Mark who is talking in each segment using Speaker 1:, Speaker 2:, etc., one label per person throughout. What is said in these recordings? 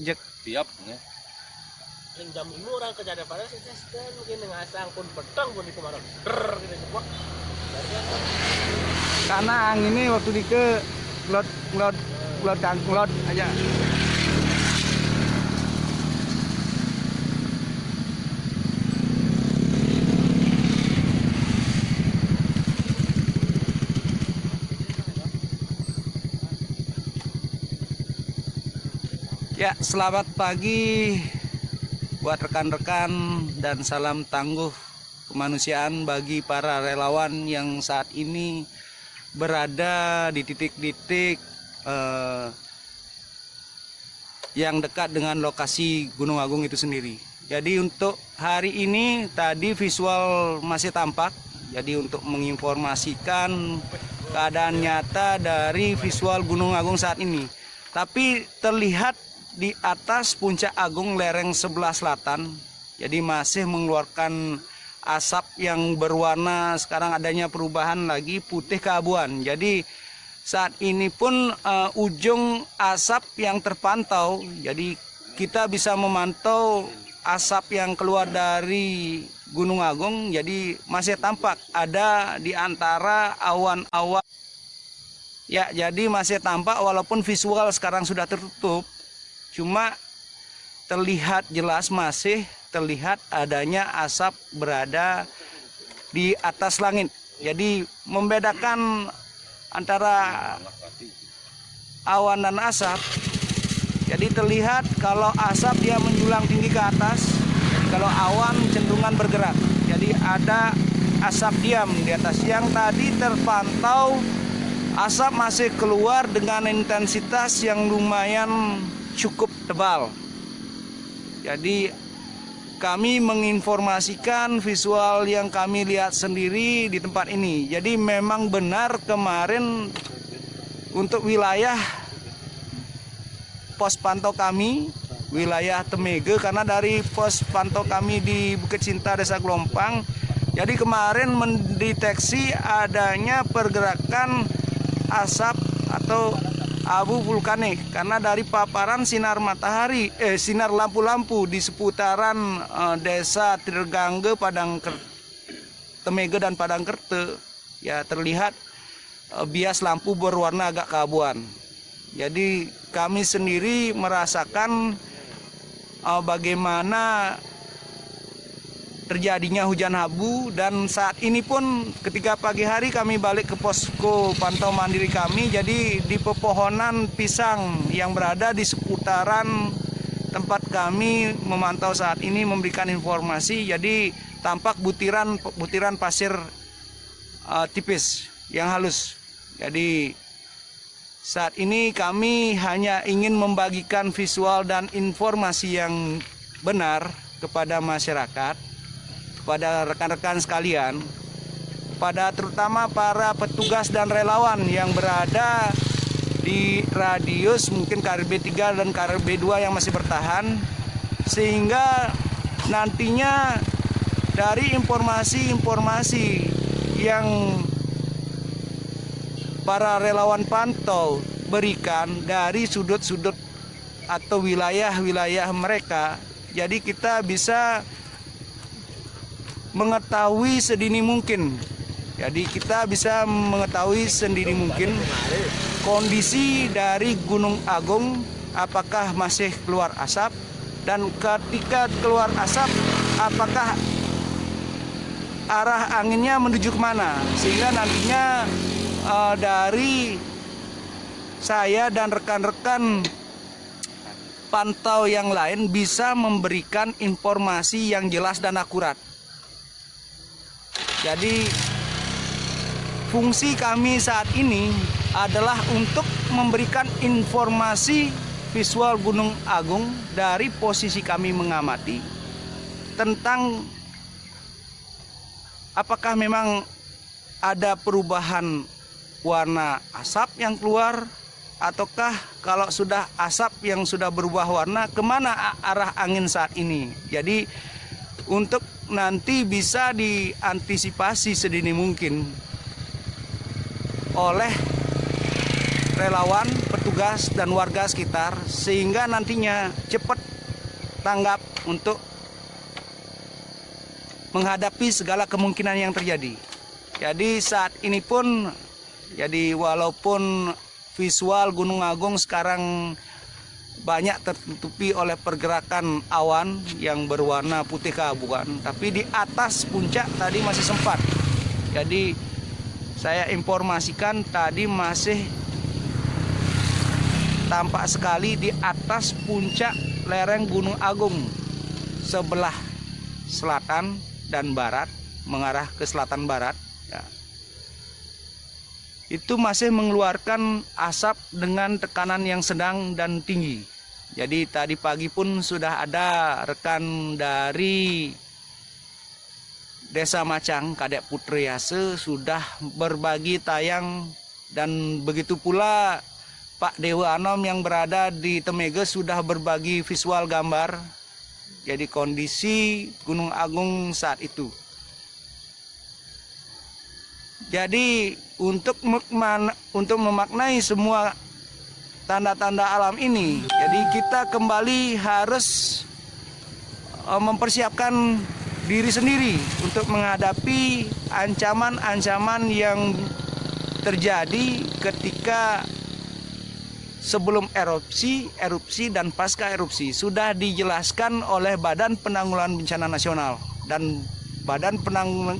Speaker 1: Jek.
Speaker 2: tiap ya.
Speaker 3: Yang jam ini orang kerja ada pada sih kan mungkin dengan asang pun petang pun di kemarin. Ger gitu cepat.
Speaker 1: Karena angin ini waktu di ke ngelot ngelot ngelot dan ngelot aja. Ya, selamat pagi buat rekan-rekan dan salam tangguh kemanusiaan bagi para relawan yang saat ini berada di titik-titik eh, yang dekat dengan lokasi Gunung Agung itu sendiri. Jadi untuk hari ini tadi visual masih tampak. Jadi untuk menginformasikan keadaan nyata dari visual Gunung Agung saat ini. Tapi terlihat di atas puncak agung lereng sebelah selatan. Jadi masih mengeluarkan asap yang berwarna sekarang adanya perubahan lagi putih keabuan. Jadi saat ini pun uh, ujung asap yang terpantau jadi kita bisa memantau asap yang keluar dari Gunung Agung jadi masih tampak ada di antara awan-awan. Ya jadi masih tampak walaupun visual sekarang sudah tertutup Cuma terlihat jelas masih terlihat adanya asap berada di atas langit. Jadi membedakan antara awan dan asap. Jadi terlihat kalau asap dia menjulang tinggi ke atas, kalau awan cenderungan bergerak. Jadi ada asap diam di atas. Yang tadi terpantau asap masih keluar dengan intensitas yang lumayan cukup tebal. Jadi kami menginformasikan visual yang kami lihat sendiri di tempat ini. Jadi memang benar kemarin untuk wilayah pos pantau kami wilayah Temege karena dari pos pantau kami di Bukit Cinta Desa Gelompang jadi kemarin mendeteksi adanya pergerakan asap atau abu vulkanik karena dari paparan sinar matahari eh sinar lampu-lampu di seputaran eh, desa Tirgangge Padang Temege dan Padang Kerte ya terlihat eh, bias lampu berwarna agak keabuan. Jadi kami sendiri merasakan eh, bagaimana terjadinya hujan abu dan saat ini pun ketika pagi hari kami balik ke posko pantau mandiri kami jadi di pepohonan pisang yang berada di seputaran tempat kami memantau saat ini memberikan informasi jadi tampak butiran butiran pasir uh, tipis yang halus. Jadi saat ini kami hanya ingin membagikan visual dan informasi yang benar kepada masyarakat kepada rekan-rekan sekalian, pada terutama para petugas dan relawan yang berada di radius mungkin KRB 3 dan KRB 2 yang masih bertahan sehingga nantinya dari informasi-informasi yang para relawan pantau berikan dari sudut-sudut atau wilayah-wilayah mereka jadi kita bisa mengetahui sedini mungkin. Jadi kita bisa mengetahui sendiri mungkin kondisi dari Gunung Agung apakah masih keluar asap dan ketika keluar asap apakah arah anginnya menuju ke mana sehingga nantinya uh, dari saya dan rekan-rekan pantau yang lain bisa memberikan informasi yang jelas dan akurat. Jadi fungsi kami saat ini adalah untuk memberikan informasi visual Gunung Agung dari posisi kami mengamati tentang apakah memang ada perubahan warna asap yang keluar ataukah kalau sudah asap yang sudah berubah warna ke mana arah angin saat ini. Jadi untuk nanti bisa diantisipasi sedini mungkin oleh relawan petugas dan warga sekitar sehingga nantinya cepat tanggap untuk menghadapi segala kemungkinan yang terjadi. Jadi saat ini pun jadi walaupun visual Gunung Agung sekarang banyak tertutupi oleh pergerakan awan yang berwarna putih keabuan, tapi di atas puncak tadi masih sempat. Jadi saya informasikan tadi masih tampak sekali di atas puncak lereng Gunung Agung sebelah selatan dan barat mengarah ke selatan barat ya. itu masih mengeluarkan asap dengan tekanan yang sedang dan tinggi jadi tadi pagi pun sudah ada rekan dari Desa Macang, Kadek Putri Yase sudah berbagi tayang dan begitu pula Pak Dewa Anom yang berada di Temege sudah berbagi visual gambar. Jadi kondisi Gunung Agung saat itu. Jadi untuk untuk memaknai semua tanda-tanda alam ini, jadi kita kembali harus eh, mempersiapkan diri sendiri untuk menghadapi ancaman-ancaman yang terjadi ketika sebelum erupsi, erupsi dan pasca erupsi. Sudah dijelaskan oleh Badan Penanggulangan Bencana Nasional dan Badan Penanggulangan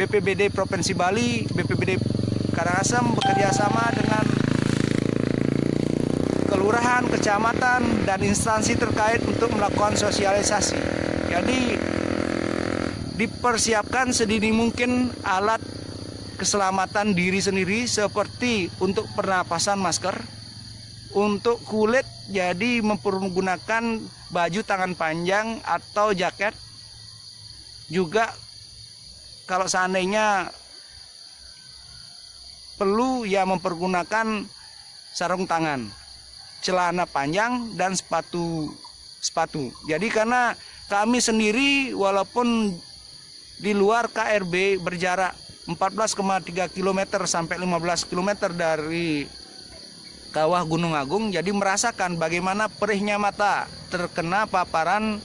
Speaker 1: BPBD Provinsi Bali, BPBD Karangasem bekerja sama dengan kelurahan, kecamatan, dan instansi terkait untuk melakukan sosialisasi. Jadi dipersiapkan sedini mungkin alat keselamatan diri sendiri seperti untuk pernapasan masker, untuk kulit jadi mempergunakan baju tangan panjang atau jaket, juga kalau seandainya perlu ya mempergunakan sarung tangan, celana panjang dan sepatu sepatu. Jadi karena kami sendiri walaupun di luar KRB berjarak 14,3 km sampai 15 km dari kawah Gunung Agung jadi merasakan bagaimana perihnya mata terkena paparan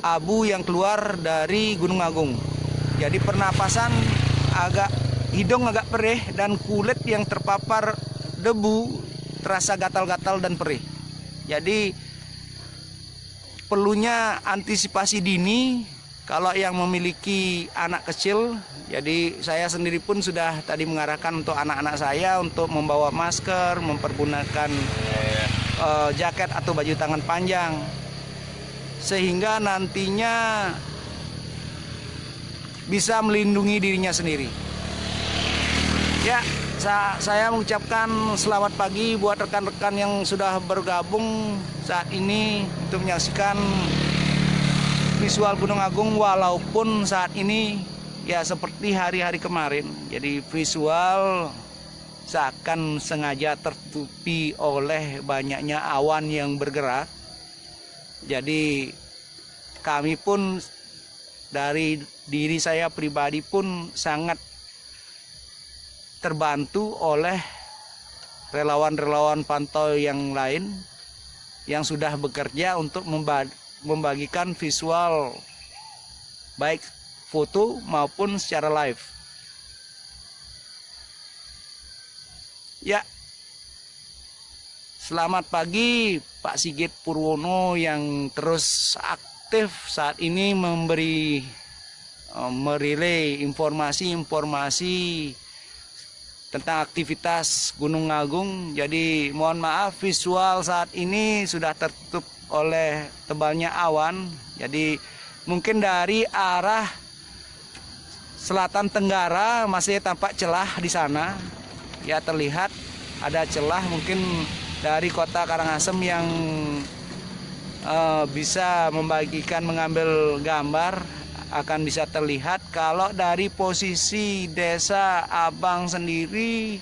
Speaker 1: abu yang keluar dari Gunung Agung. Jadi pernapasan agak hidung agak perih dan kulit yang terpapar debu terasa gatal-gatal dan perih. Jadi perlunya antisipasi dini kalau yang memiliki anak kecil, jadi saya sendiri pun sudah tadi mengarahkan untuk anak-anak saya untuk membawa masker, mempergunakan uh, jaket atau baju tangan panjang, sehingga nantinya bisa melindungi dirinya sendiri. Ya, saya mengucapkan selamat pagi buat rekan-rekan yang sudah bergabung saat ini untuk menyaksikan visual Gunung Agung walaupun saat ini ya seperti hari-hari kemarin. Jadi visual seakan sengaja tertutupi oleh banyaknya awan yang bergerak. Jadi kami pun dari diri saya pribadi pun sangat terbantu oleh relawan-relawan pantau yang lain yang sudah bekerja untuk membagikan visual baik foto maupun secara live. Ya, selamat pagi Pak Sigit Purwono yang terus aktif saat ini memberi eh, merilai informasi-informasi tentang aktivitas Gunung Agung. Jadi mohon maaf visual saat ini sudah tertutup oleh tebalnya awan. Jadi mungkin dari arah selatan tenggara masih tampak celah di sana. Ya terlihat ada celah mungkin dari kota Karangasem yang uh, bisa membagikan mengambil gambar akan bisa terlihat kalau dari posisi desa Abang sendiri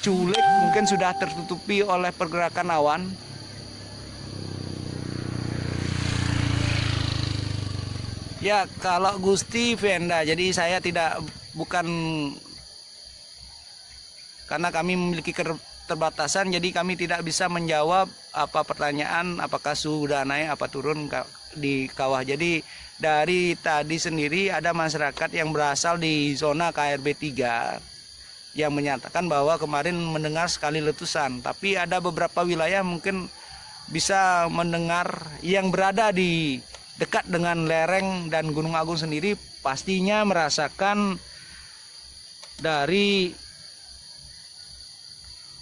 Speaker 1: culik mungkin sudah tertutupi oleh pergerakan awan. Ya kalau Gusti Venda, jadi saya tidak bukan karena kami memiliki keterbatasan jadi kami tidak bisa menjawab apa pertanyaan apakah suhu sudah naik apa turun di kawah. Jadi dari tadi sendiri ada masyarakat yang berasal di zona KRB 3 yang menyatakan bahwa kemarin mendengar sekali letusan, tapi ada beberapa wilayah mungkin bisa mendengar yang berada di dekat dengan lereng dan Gunung Agung sendiri pastinya merasakan dari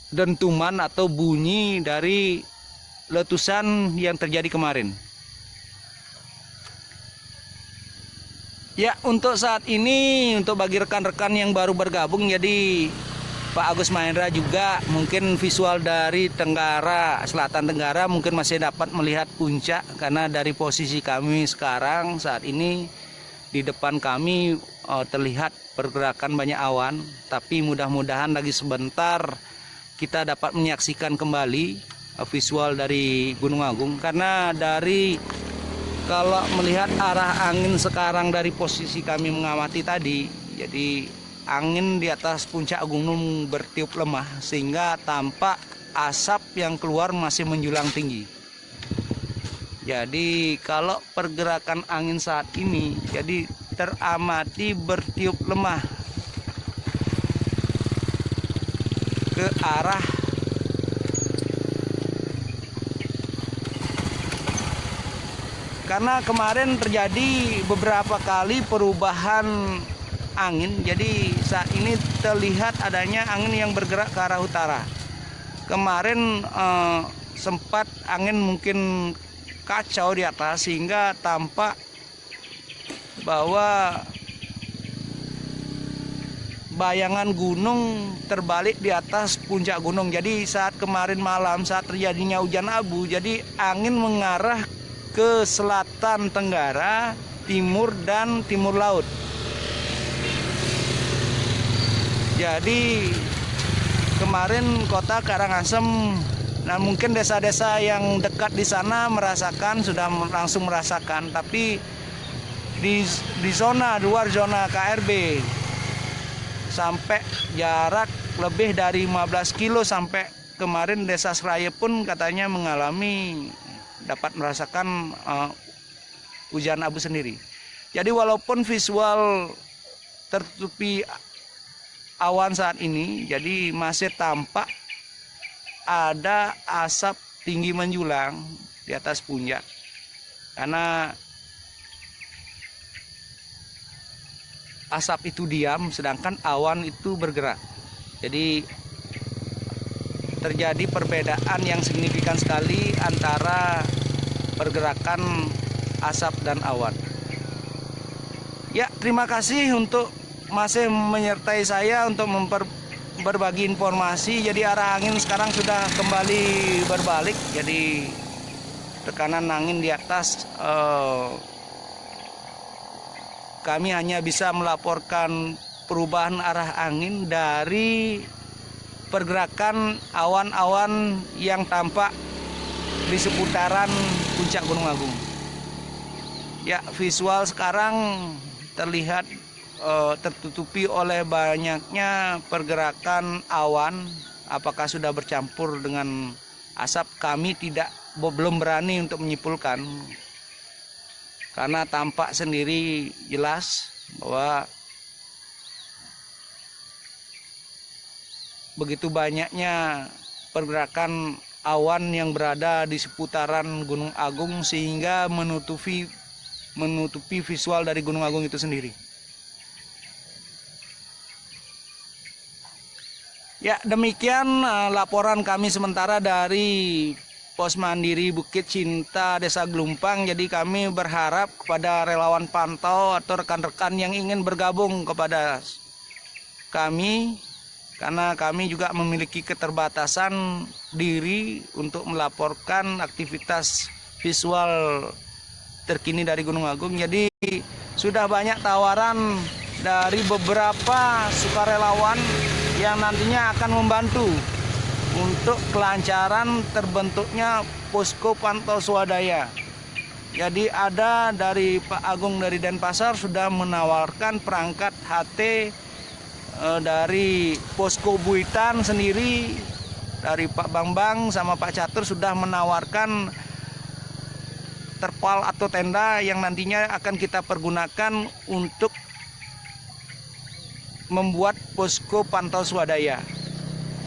Speaker 1: dentuman atau bunyi dari letusan yang terjadi kemarin. Ya, untuk saat ini untuk bagi rekan-rekan yang baru bergabung jadi Pak Agus Mahendra juga mungkin visual dari Tenggara, Selatan Tenggara mungkin masih dapat melihat puncak karena dari posisi kami sekarang saat ini di depan kami uh, terlihat pergerakan banyak awan, tapi mudah-mudahan lagi sebentar kita dapat menyaksikan kembali uh, visual dari Gunung Agung karena dari kalau melihat arah angin sekarang dari posisi kami mengamati tadi, jadi angin di atas puncak gunung bertiup lemah sehingga tampak asap yang keluar masih menjulang tinggi. Jadi kalau pergerakan angin saat ini jadi teramati bertiup lemah ke arah karena kemarin terjadi beberapa kali perubahan angin jadi saat ini terlihat adanya angin yang bergerak ke arah utara. Kemarin eh, sempat angin mungkin kacau di atas sehingga tampak bahwa bayangan gunung terbalik di atas puncak gunung. Jadi saat kemarin malam saat terjadinya hujan abu, jadi angin mengarah ke selatan tenggara, timur dan timur laut. Jadi kemarin kota Karangasem Nah mungkin desa-desa yang dekat di sana merasakan sudah langsung merasakan, tapi di di zona luar zona KRB sampai jarak lebih dari 15 kilo sampai kemarin desa Seraya pun katanya mengalami dapat merasakan uh, hujan abu sendiri. Jadi walaupun visual tertutupi awan saat ini, jadi masih tampak ada asap tinggi menjulang di atas puncak. Karena asap itu diam sedangkan awan itu bergerak. Jadi terjadi perbedaan yang signifikan sekali antara pergerakan asap dan awan. Ya, terima kasih untuk masih menyertai saya untuk memper, berbagi informasi. Jadi arah angin sekarang sudah kembali berbalik. Jadi tekanan angin di atas uh, kami hanya bisa melaporkan perubahan arah angin dari pergerakan awan-awan yang tampak di seputaran puncak Gunung Agung. Ya, visual sekarang terlihat uh, tertutupi oleh banyaknya pergerakan awan. Apakah sudah bercampur dengan asap? Kami tidak belum berani untuk menyimpulkan karena tampak sendiri jelas bahwa begitu banyaknya pergerakan awan yang berada di seputaran Gunung Agung sehingga menutupi menutupi visual dari Gunung Agung itu sendiri. Ya, demikian uh, laporan kami sementara dari Pos Mandiri Bukit Cinta Desa Gelumpang. Jadi kami berharap kepada relawan pantau atau rekan-rekan yang ingin bergabung kepada kami karena kami juga memiliki keterbatasan diri untuk melaporkan aktivitas visual terkini dari Gunung Agung. Jadi sudah banyak tawaran dari beberapa sukarelawan yang nantinya akan membantu untuk kelancaran terbentuknya posko pantau swadaya. Jadi ada dari Pak Agung dari Denpasar sudah menawarkan perangkat HT eh, dari posko Buitan sendiri dari Pak Bambang sama Pak Catur sudah menawarkan terpal atau tenda yang nantinya akan kita pergunakan untuk membuat posko pantau swadaya.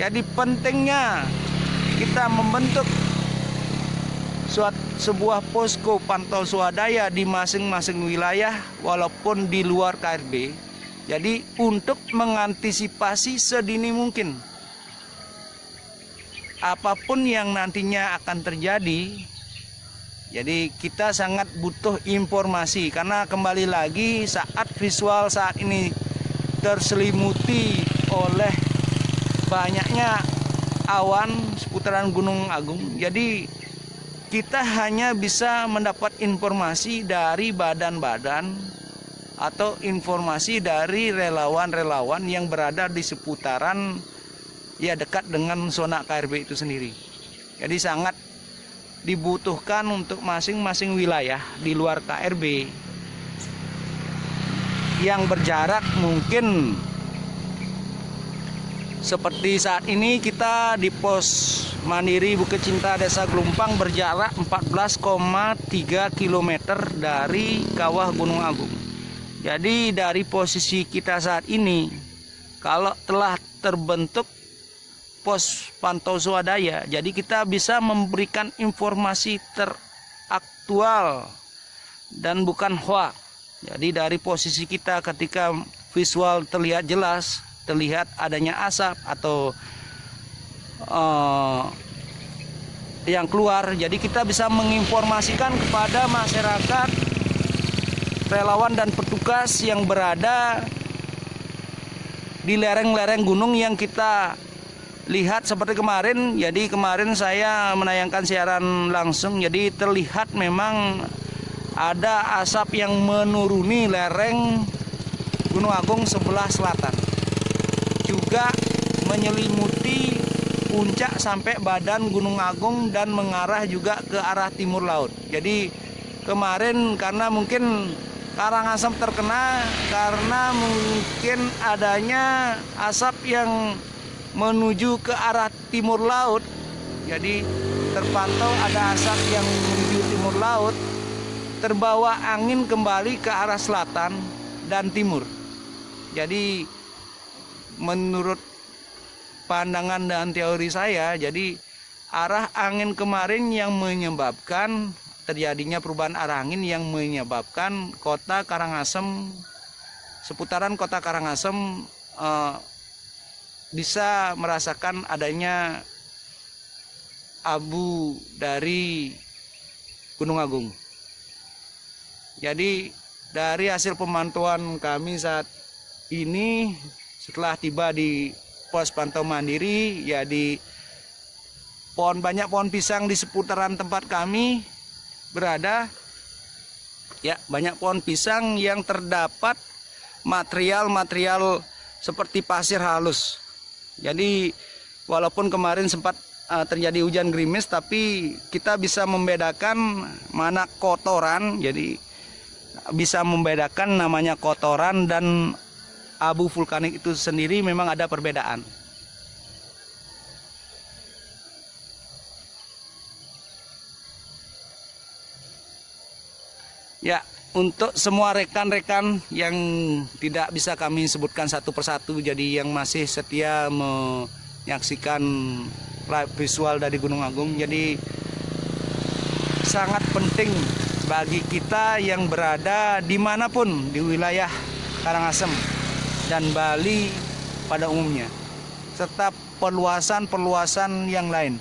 Speaker 1: Jadi pentingnya kita membentuk suat, sebuah posko pantau swadaya di masing-masing wilayah walaupun di luar KRB. Jadi untuk mengantisipasi sedini mungkin apa pun yang nantinya akan terjadi jadi kita sangat butuh informasi karena kembali lagi saat visual saat ini terselimuti oleh banyaknya awan seputaran Gunung Agung. Jadi kita hanya bisa mendapat informasi dari badan-badan atau informasi dari relawan-relawan yang berada di seputaran ya dekat dengan zona KRB itu sendiri. Jadi sangat dibutuhkan untuk masing-masing wilayah di luar KRB yang berjarak mungkin seperti saat ini kita di pos Mandiri Bukit Cinta Desa Gelumpang berjarak 14,3 km dari kawah Gunung Agung. Jadi dari posisi kita saat ini kalau telah terbentuk pos pantau swadaya. Jadi kita bisa memberikan informasi teraktual dan bukan hoax. Jadi dari posisi kita ketika visual terlihat jelas, terlihat adanya asap atau uh, yang keluar. Jadi kita bisa menginformasikan kepada masyarakat, relawan dan petugas yang berada di lereng-lereng gunung yang kita lihat seperti kemarin. Jadi kemarin saya menayangkan siaran langsung. Jadi terlihat memang ada asap yang menuruni lereng Gunung Agung sebelah selatan juga menyelimuti puncak sampai badan Gunung Agung dan mengarah juga ke arah timur laut jadi kemarin karena mungkin Karangasem terkena karena mungkin adanya asap yang menuju ke arah timur laut. Jadi terpantau ada asap yang menuju timur laut, terbawa angin kembali ke arah selatan dan timur. Jadi menurut pandangan dan teori saya, jadi arah angin kemarin yang menyebabkan terjadinya perubahan arah angin yang menyebabkan kota Karangasem seputaran kota Karangasem eh, bisa merasakan adanya abu dari Gunung Agung. Jadi dari hasil pemantauan kami saat ini setelah tiba di pos pantau mandiri ya di pohon banyak pohon pisang di seputaran tempat kami berada ya banyak pohon pisang yang terdapat material-material seperti pasir halus. Jadi walaupun kemarin sempat uh, terjadi hujan gerimis tapi kita bisa membedakan mana kotoran. Jadi bisa membedakan namanya kotoran dan abu vulkanik itu sendiri memang ada perbedaan. Ya, untuk semua rekan-rekan yang tidak bisa kami sebutkan satu persatu jadi yang masih setia menyaksikan visual dari Gunung Agung jadi sangat penting bagi kita yang berada di mana pun di wilayah Karangasem dan Bali pada umumnya serta perluasan-perluasan yang lain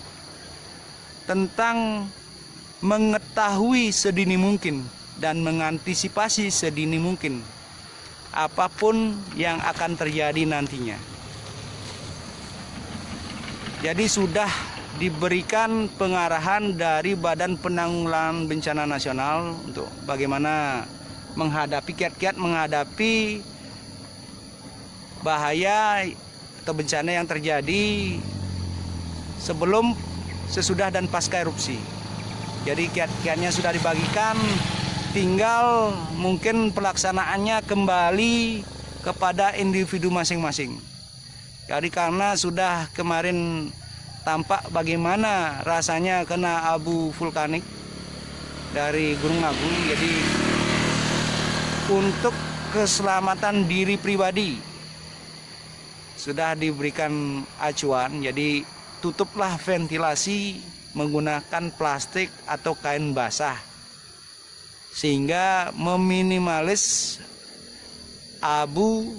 Speaker 1: tentang mengetahui sedini mungkin dan mengantisipasi sedini mungkin apa pun yang akan terjadi nantinya. Jadi sudah diberikan pengarahan dari Badan Penanggulangan Bencana Nasional untuk bagaimana menghadapi kiat-kiat menghadapi bahaya atau bencana yang terjadi sebelum, sesudah dan pasca erupsi. Jadi kiat-kiatnya sudah dibagikan tinggal mungkin pelaksanaannya kembali kepada individu masing-masing. Jadi karena sudah kemarin tampak bagaimana rasanya kena abu vulkanik dari Gunung Agung. Jadi untuk keselamatan diri pribadi sudah diberikan acuan. Jadi tutuplah ventilasi menggunakan plastik atau kain basah sehingga meminimalis abu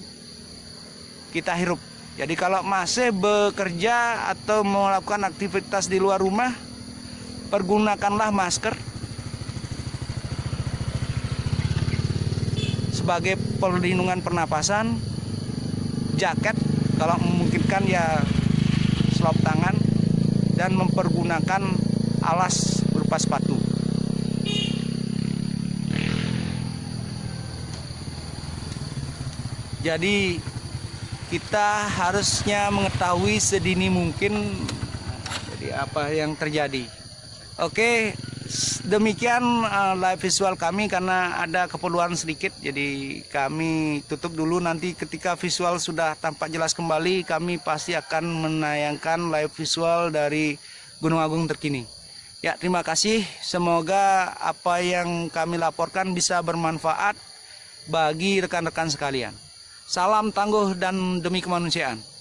Speaker 1: kita hirup. Jadi kalau masih bekerja atau melakukan aktivitas di luar rumah, pergunakanlah masker sebagai perlindungan pernapasan, jaket kalau memungkinkan ya selop tangan dan mempergunakan alas berupa sepatu. Jadi kita harusnya mengetahui sedini mungkin jadi apa yang terjadi. Oke, demikian uh, live visual kami karena ada keperluan sedikit jadi kami tutup dulu nanti ketika visual sudah tampak jelas kembali kami pasti akan menayangkan live visual dari Gunung Agung terkini. Ya, terima kasih. Semoga apa yang kami laporkan bisa bermanfaat bagi rekan-rekan sekalian. Salam tangguh dan demi kemanusiaan.